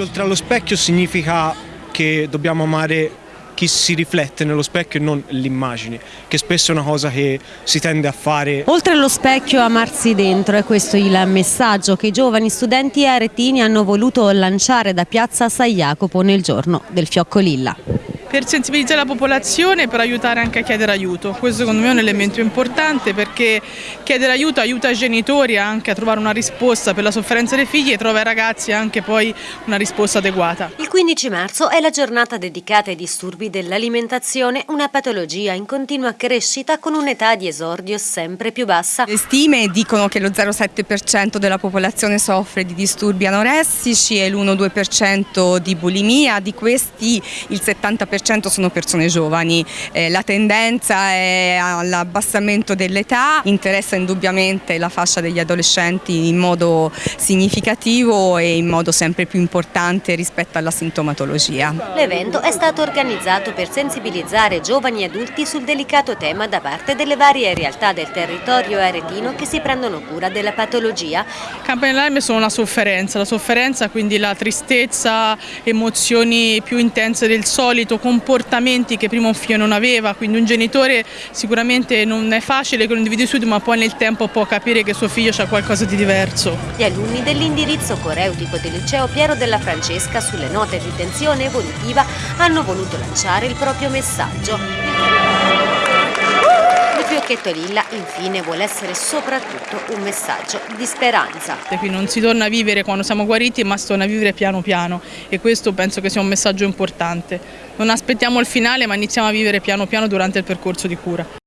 oltre allo specchio significa che dobbiamo amare chi si riflette nello specchio e non l'immagine, che spesso è una cosa che si tende a fare. Oltre allo specchio amarsi dentro, è questo il messaggio che i giovani studenti aretini hanno voluto lanciare da piazza San Jacopo nel giorno del Fiocco Lilla per sensibilizzare la popolazione per aiutare anche a chiedere aiuto. Questo secondo me è un elemento importante perché chiedere aiuto aiuta i genitori anche a trovare una risposta per la sofferenza dei figli e trova ai ragazzi anche poi una risposta adeguata. Il 15 marzo è la giornata dedicata ai disturbi dell'alimentazione, una patologia in continua crescita con un'età di esordio sempre più bassa. Le stime dicono che lo 0,7% della popolazione soffre di disturbi anoressici e l'1-2% di bulimia, di questi il 70% 90% sono persone giovani, eh, la tendenza è all'abbassamento dell'età, interessa indubbiamente la fascia degli adolescenti in modo significativo e in modo sempre più importante rispetto alla sintomatologia. L'evento è stato organizzato per sensibilizzare giovani e adulti sul delicato tema da parte delle varie realtà del territorio aretino che si prendono cura della patologia. Campane d'allarme sono la sofferenza, la sofferenza quindi la tristezza, emozioni più intense del solito, comportamenti che prima un figlio non aveva, quindi un genitore sicuramente non è facile che lo individui subito ma poi nel tempo può capire che suo figlio ha qualcosa di diverso. Gli alunni dell'indirizzo coreutico del liceo Piero della Francesca sulle note di tensione evolutiva hanno voluto lanciare il proprio messaggio. Fiocchetto Lilla infine vuole essere soprattutto un messaggio di speranza. Qui non si torna a vivere quando siamo guariti ma si torna a vivere piano piano e questo penso che sia un messaggio importante. Non aspettiamo il finale ma iniziamo a vivere piano piano durante il percorso di cura.